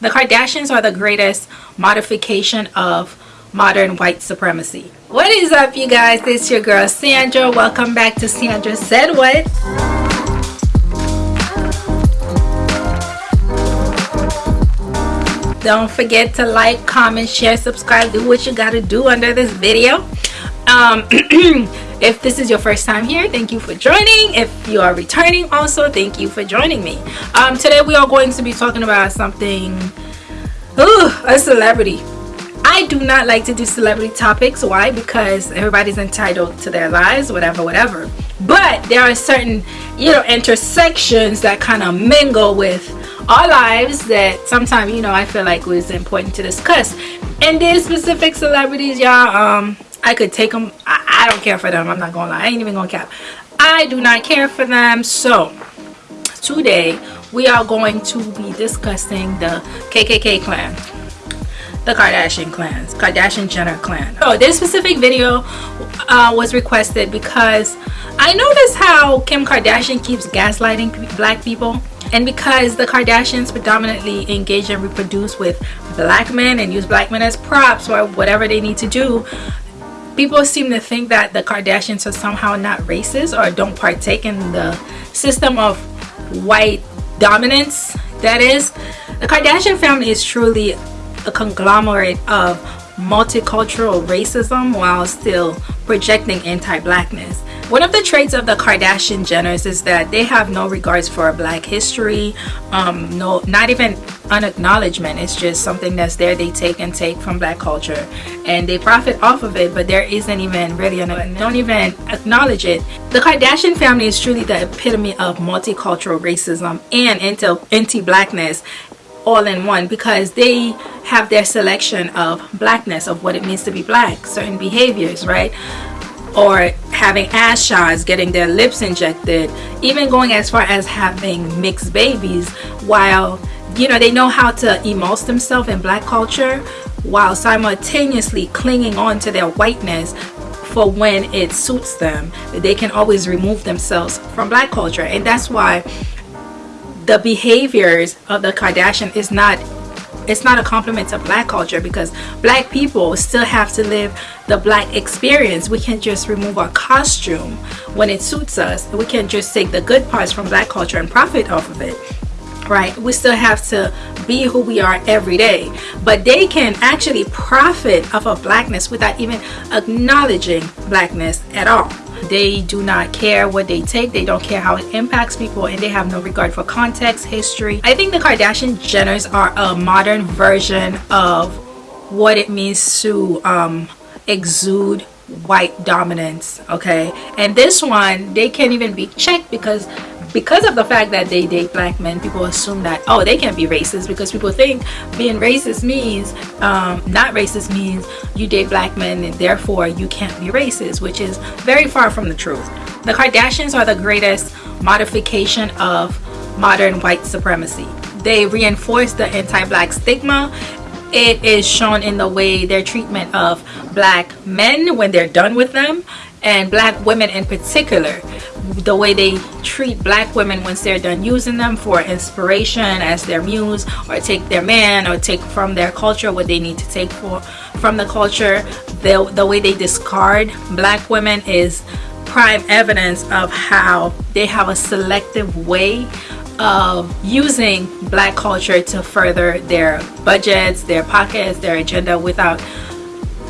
The Kardashians are the greatest modification of modern white supremacy. What is up you guys? It's your girl Sandra. Welcome back to Sandra Said What. Don't forget to like, comment, share, subscribe, do what you gotta do under this video. Um, if this is your first time here thank you for joining. If you are returning also thank you for joining me. Um, today we are going to be talking about something ooh, a celebrity. I do not like to do celebrity topics. Why? Because everybody's entitled to their lives whatever whatever. But there are certain you know intersections that kind of mingle with our lives that sometimes you know I feel like was important to discuss. And these specific celebrities y'all um I could take them. I, I don't care for them. I'm not gonna lie. I ain't even gonna cap. I do not care for them. So today we are going to be discussing the KKK clan the Kardashian clans, Kardashian Jenner clan. So this specific video uh, was requested because I noticed how Kim Kardashian keeps gaslighting black people and because the Kardashians predominantly engage and reproduce with black men and use black men as props or whatever they need to do people seem to think that the Kardashians are somehow not racist or don't partake in the system of white dominance that is the Kardashian family is truly a conglomerate of multicultural racism while still projecting anti-blackness one of the traits of the Kardashian Jenners is that they have no regards for black history, um, no, not even an acknowledgement. It's just something that's there. They take and take from black culture and they profit off of it, but there isn't even really, an, don't even acknowledge it. The Kardashian family is truly the epitome of multicultural racism and anti-blackness all in one because they have their selection of blackness of what it means to be black certain behaviors right or having ass shots, getting their lips injected, even going as far as having mixed babies while you know they know how to emulse themselves in black culture while simultaneously clinging on to their whiteness for when it suits them. They can always remove themselves from black culture. And that's why the behaviors of the Kardashian is not it's not a compliment to black culture because black people still have to live the black experience. We can't just remove our costume when it suits us. We can't just take the good parts from black culture and profit off of it right? We still have to be who we are every day. But they can actually profit off of blackness without even acknowledging blackness at all they do not care what they take. They don't care how it impacts people and they have no regard for context history. I think the kardashian jenners are a modern version of what it means to um, exude white dominance okay? And this one they can't even be checked because because of the fact that they date black men people assume that oh they can't be racist because people think being racist means um, not racist means you date black men and therefore you can't be racist which is very far from the truth. The Kardashians are the greatest modification of modern white supremacy. They reinforce the anti-black stigma. It is shown in the way their treatment of black men when they're done with them and black women in particular the way they treat black women once they're done using them for inspiration as their muse or take their man or take from their culture what they need to take for from the culture. The, the way they discard black women is prime evidence of how they have a selective way of using black culture to further their budgets their pockets their agenda without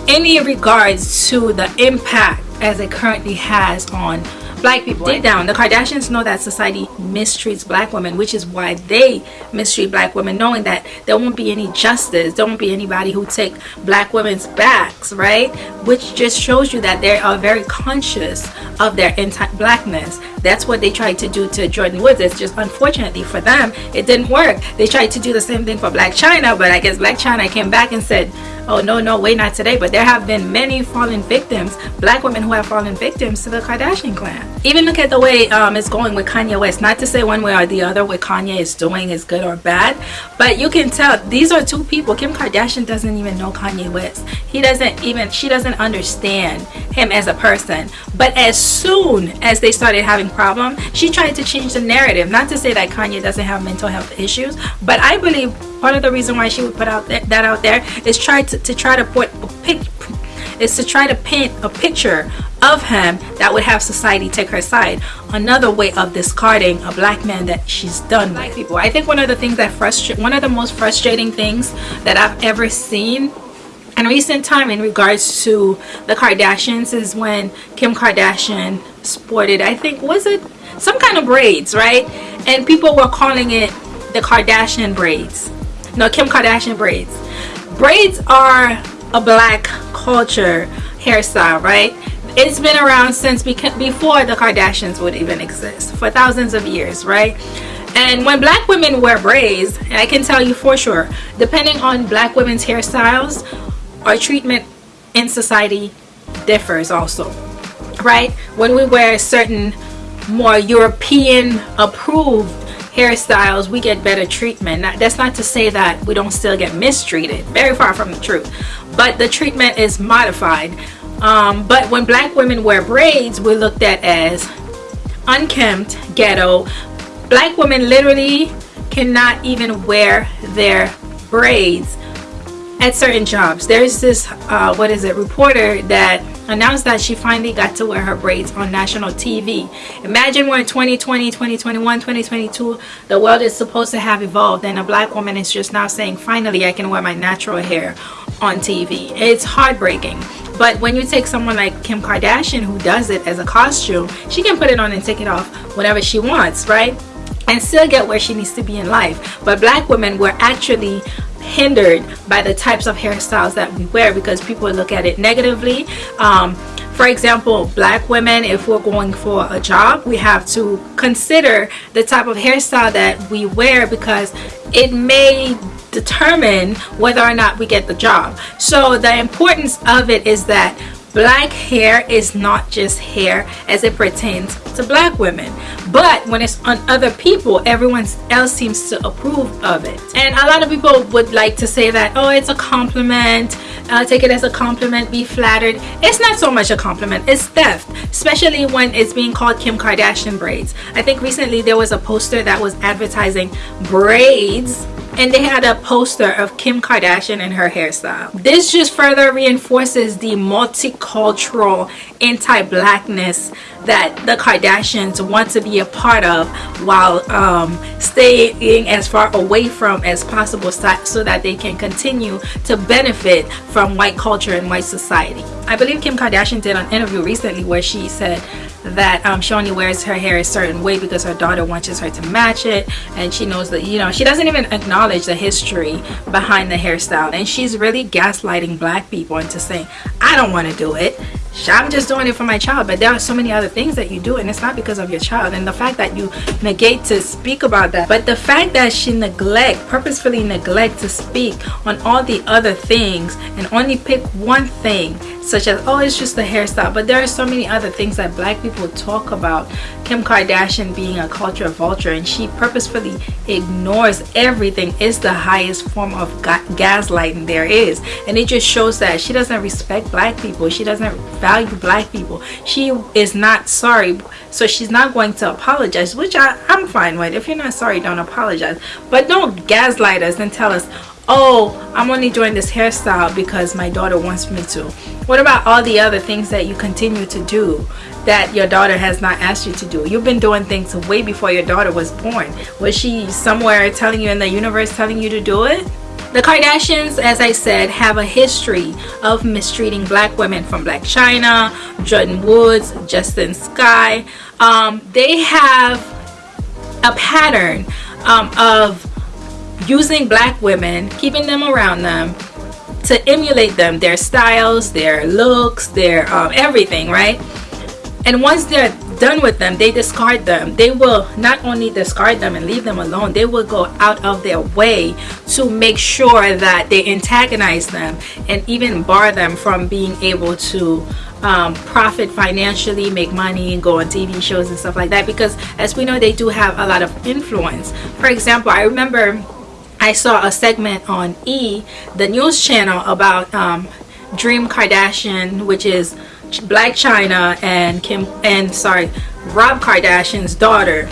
any regards to the impact as it currently has on black people. Deep down the kardashians know that society mistreats black women which is why they mistreat black women knowing that there won't be any justice there won't be anybody who take black women's backs right? Which just shows you that they are very conscious of their anti-blackness that's what they tried to do to Jordyn Woods. It's just unfortunately for them it didn't work. They tried to do the same thing for Blac Chyna, but I guess Blac Chyna came back and said oh no no wait not today. But there have been many fallen victims black women who have fallen victims to the Kardashian clan. Even look at the way um, it's going with Kanye West. Not to say one way or the other what Kanye is doing is good or bad but you can tell these are two people. Kim Kardashian doesn't even know Kanye West. He doesn't even she doesn't understand him as a person. But as soon as they started having problem. She tried to change the narrative. Not to say that Kanye doesn't have mental health issues, but I believe part of the reason why she would put out that, that out there is try to, to try to put is to try to paint a picture of him that would have society take her side. Another way of discarding a black man that she's done with people. I think one of the things that frustrate, one of the most frustrating things that I've ever seen in recent time in regards to the Kardashians is when Kim Kardashian sported, I think, was it some kind of braids, right? And people were calling it the Kardashian braids. No, Kim Kardashian braids. Braids are a black culture hairstyle, right? It's been around since before the Kardashians would even exist, for thousands of years, right? And when black women wear braids, I can tell you for sure, depending on black women's hairstyles, our treatment in society differs also, right? When we wear certain more European approved hairstyles we get better treatment. That's not to say that we don't still get mistreated very far from the truth but the treatment is modified. Um, but when black women wear braids we're looked at as unkempt ghetto. Black women literally cannot even wear their braids at certain jobs there's this uh, what is it reporter that announced that she finally got to wear her braids on national TV. Imagine when 2020, 2021, 2022, the world is supposed to have evolved and a black woman is just now saying, finally I can wear my natural hair on TV. It's heartbreaking. But when you take someone like Kim Kardashian who does it as a costume, she can put it on and take it off whenever she wants, right? And still get where she needs to be in life. But black women were actually hindered by the types of hairstyles that we wear because people look at it negatively. Um, for example black women if we're going for a job we have to consider the type of hairstyle that we wear because it may determine whether or not we get the job. So the importance of it is that black hair is not just hair as it pertains to black women but when it's on other people everyone else seems to approve of it. And a lot of people would like to say that oh it's a compliment uh, take it as a compliment be flattered. It's not so much a compliment it's theft especially when it's being called Kim Kardashian braids. I think recently there was a poster that was advertising braids and they had a poster of Kim Kardashian and her hairstyle. This just further reinforces the multicultural anti-blackness that the Kardashians want to be a part of while um, staying as far away from as possible so that they can continue to benefit from white culture and white society. I believe Kim Kardashian did an interview recently where she said that um, she only wears her hair a certain way because her daughter wants her to match it. And she knows that you know she doesn't even acknowledge the history behind the hairstyle. And she's really gaslighting black people into saying I don't want to do it. I'm just doing it for my child. But there are so many other things that you do and it's not because of your child. And the fact that you negate to speak about that but the fact that she neglect purposefully neglect to speak on all the other things and only pick one thing such as oh it's just the hairstyle. But there are so many other things that black people talk about Kim Kardashian being a culture vulture and she purposefully ignores everything. Is the highest form of ga gaslighting there is. And it just shows that she doesn't respect black people. She doesn't value black people. She is not sorry. So she's not going to apologize which I, I'm fine with. If you're not sorry don't apologize. But don't gaslight us and tell us oh i'm only doing this hairstyle because my daughter wants me to. What about all the other things that you continue to do that your daughter has not asked you to do you've been doing things way before your daughter was born was she somewhere telling you in the universe telling you to do it the Kardashians, as I said, have a history of mistreating black women from Blac Chyna, Jordyn Woods, Justine Skye. Um, they have a pattern um, of using black women, keeping them around them to emulate them, their styles, their looks, their um, everything, right? And once they're done with them, they discard them. They will not only discard them and leave them alone, they will go out of their way to make sure that they antagonize them and even bar them from being able to um, profit financially, make money, and go on TV shows and stuff like that. Because as we know, they do have a lot of influence. For example, I remember I saw a segment on E, the news channel about um, Dream Kardashian, which is Blac Chyna and Kim and sorry, Rob Kardashian's daughter.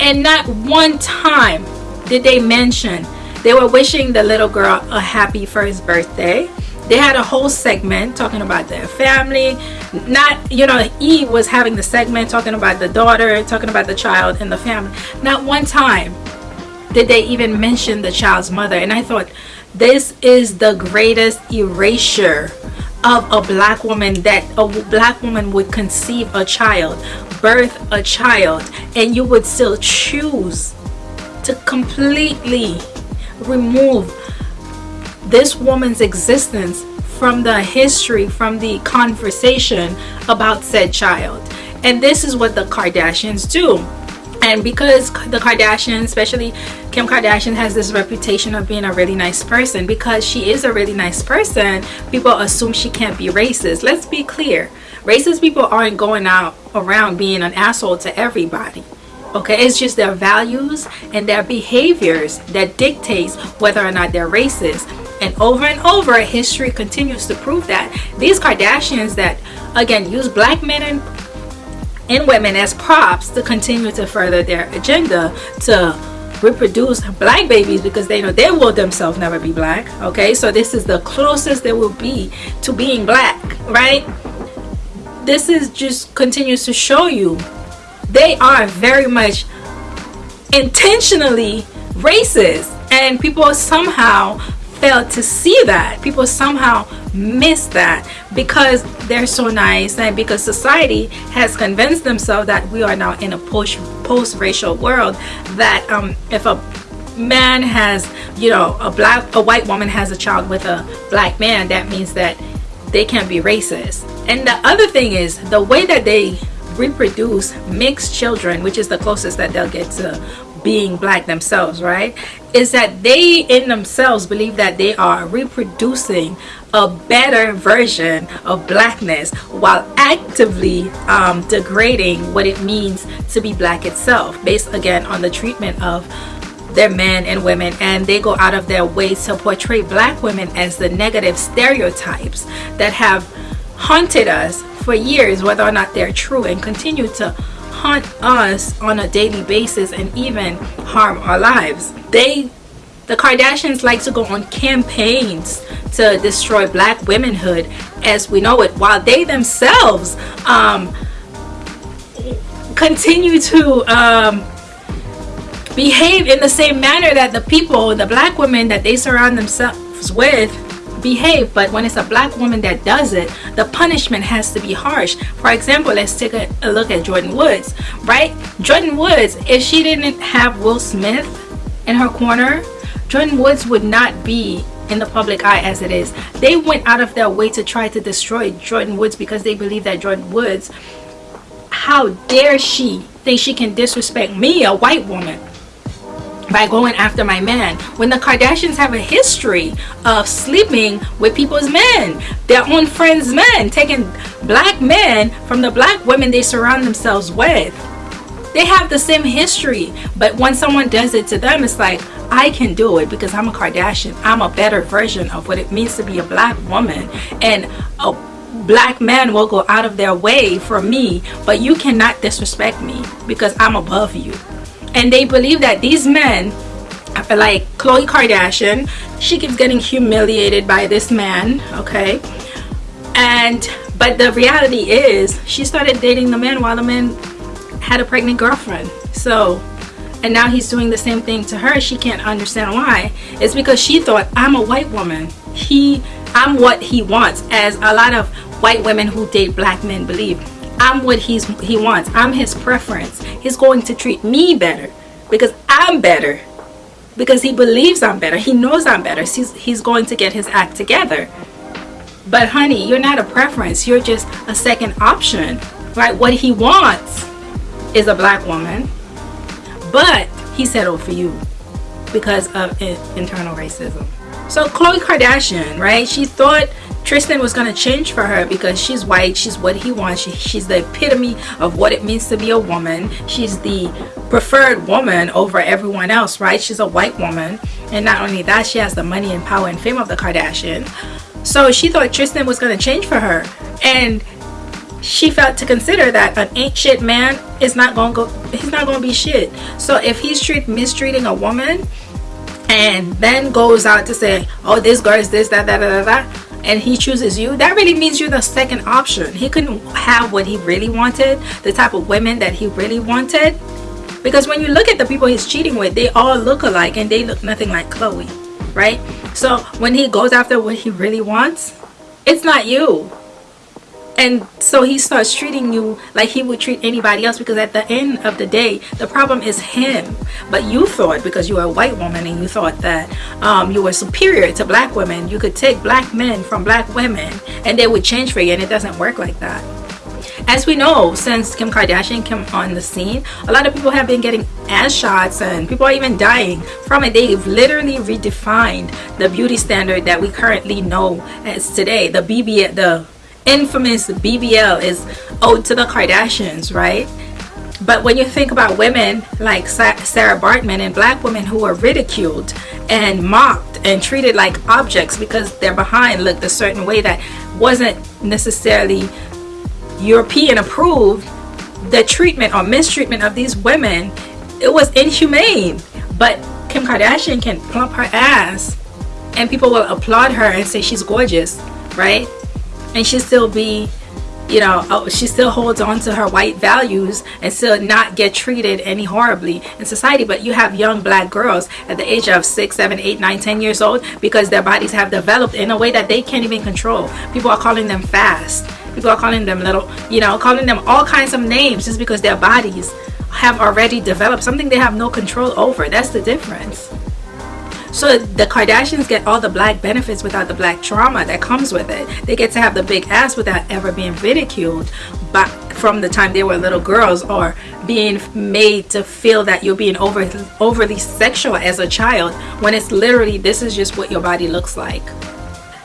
And not one time did they mention they were wishing the little girl a happy first birthday. They had a whole segment talking about their family. Not, you know, E was having the segment talking about the daughter, talking about the child and the family. Not one time did they even mention the child's mother. And I thought, this is the greatest erasure of a black woman that a black woman would conceive a child birth a child and you would still choose to completely remove this woman's existence from the history from the conversation about said child. And this is what the Kardashians do and because the Kardashians especially Kim Kardashian has this reputation of being a really nice person because she is a really nice person people assume she can't be racist. Let's be clear. Racist people aren't going out around being an asshole to everybody okay? It's just their values and their behaviors that dictates whether or not they're racist. And over and over history continues to prove that. These Kardashians that again use black men and and women as props to continue to further their agenda to reproduce black babies because they know they will themselves never be black okay? So this is the closest they will be to being black right? This is just continues to show you they are very much intentionally racist and people somehow failed to see that. People somehow miss that because they're so nice and because society has convinced themselves that we are now in a post post-racial world that um, if a man has you know a black a white woman has a child with a black man that means that they can't be racist. And the other thing is the way that they reproduce mixed children which is the closest that they'll get to being black themselves right? Is that they in themselves believe that they are reproducing a better version of blackness while actively um, degrading what it means to be black itself based again on the treatment of their men and women and they go out of their way to portray black women as the negative stereotypes that have haunted us for years whether or not they're true and continue to haunt us on a daily basis and even harm our lives. They the Kardashians like to go on campaigns to destroy black womanhood as we know it while they themselves um, continue to um, behave in the same manner that the people the black women that they surround themselves with behave. But when it's a black woman that does it the punishment has to be harsh. For example let's take a, a look at Jordyn Woods right? Jordyn Woods if she didn't have Will Smith in her corner Jordyn Woods would not be in the public eye as it is. They went out of their way to try to destroy Jordyn Woods because they believe that Jordyn Woods, how dare she think she can disrespect me, a white woman, by going after my man when the Kardashians have a history of sleeping with people's men their own friends men taking black men from the black women they surround themselves with. They have the same history but when someone does it to them it's like I can do it because I'm a Kardashian. I'm a better version of what it means to be a black woman. And a black man will go out of their way for me but you cannot disrespect me because I'm above you and they believe that these men like Khloe Kardashian she keeps getting humiliated by this man okay? And but the reality is she started dating the man while the man had a pregnant girlfriend. So and now he's doing the same thing to her she can't understand why. It's because she thought i'm a white woman. He i'm what he wants as a lot of white women who date black men believe i'm what he's he wants. I'm his preference. He's going to treat me better because i'm better. Because he believes i'm better. He knows i'm better. He's, he's going to get his act together. But honey you're not a preference. You're just a second option. Right what he wants is a black woman. But he settled for you because of internal racism. So Khloe Kardashian right? She thought Tristan was going to change for her because she's white she's what he wants she, she's the epitome of what it means to be a woman. She's the preferred woman over everyone else right? She's a white woman. And not only that she has the money and power and fame of the Kardashian so she thought Tristan was going to change for her. And she felt to consider that an ain't shit man is not gonna go he's not gonna be shit. So if he's treat mistreating a woman and then goes out to say oh this girl is this that that that that and he chooses you. That really means you're the second option. He couldn't have what he really wanted the type of women that he really wanted. Because when you look at the people he's cheating with they all look alike and they look nothing like Khloe right? So when he goes after what he really wants it's not you and so he starts treating you like he would treat anybody else because at the end of the day the problem is him. But you thought because you are a white woman and you thought that um, you were superior to black women. You could take black men from black women and they would change for you and it doesn't work like that. As we know since kim kardashian came on the scene a lot of people have been getting ass shots and people are even dying from it. They've literally redefined the beauty standard that we currently know as today the bb the infamous BBL is owed to the Kardashians, right? But when you think about women like Sarah Baartman and black women who were ridiculed and mocked and treated like objects because their behind looked a certain way that wasn't necessarily European approved, the treatment or mistreatment of these women, it was inhumane. But Kim Kardashian can plump her ass and people will applaud her and say she's gorgeous, right? And she still be you know oh, she still holds on to her white values and still not get treated any horribly in society. But you have young black girls at the age of six seven eight nine ten years old because their bodies have developed in a way that they can't even control. People are calling them fast. People are calling them little you know calling them all kinds of names just because their bodies have already developed something they have no control over. That's the difference so the Kardashians get all the black benefits without the black trauma that comes with it. They get to have the big ass without ever being ridiculed but from the time they were little girls or being made to feel that you're being over, overly sexual as a child when it's literally this is just what your body looks like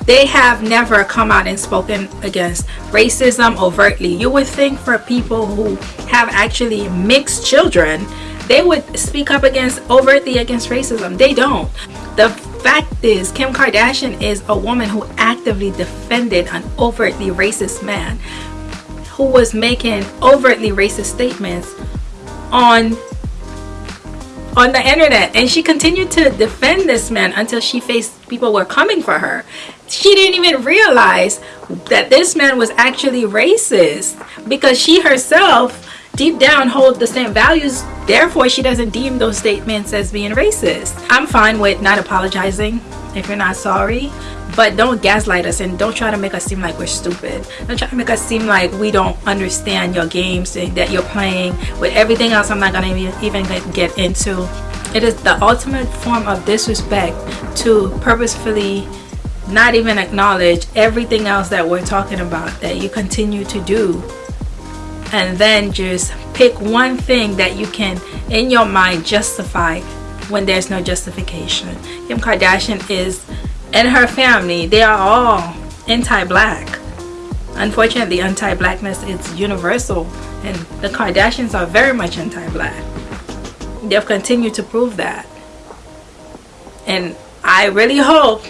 they have never come out and spoken against racism overtly you would think for people who have actually mixed children they would speak up against overtly against racism. They don't. The fact is kim kardashian is a woman who actively defended an overtly racist man who was making overtly racist statements on on the internet. And she continued to defend this man until she faced people were coming for her. She didn't even realize that this man was actually racist because she herself deep down hold the same values therefore she doesn't deem those statements as being racist. I'm fine with not apologizing if you're not sorry but don't gaslight us and don't try to make us seem like we're stupid. Don't try to make us seem like we don't understand your games that you're playing with everything else i'm not gonna even get into. It is the ultimate form of disrespect to purposefully not even acknowledge everything else that we're talking about that you continue to do and then just pick one thing that you can in your mind justify when there's no justification. Kim Kardashian is and her family they are all anti-black. Unfortunately anti-blackness is universal and the Kardashians are very much anti-black. They've continued to prove that. And I really hope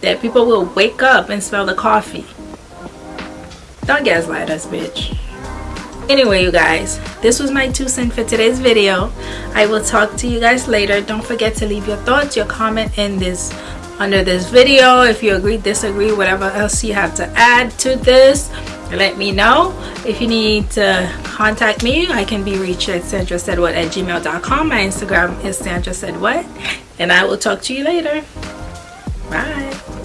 that people will wake up and smell the coffee. Don't gaslight us bitch anyway you guys this was my two cents for today's video. I will talk to you guys later. Don't forget to leave your thoughts your comment in this under this video. If you agree disagree whatever else you have to add to this let me know. If you need to contact me i can be reached at sandra said what at gmail.com my instagram is sandra said what and i will talk to you later. Bye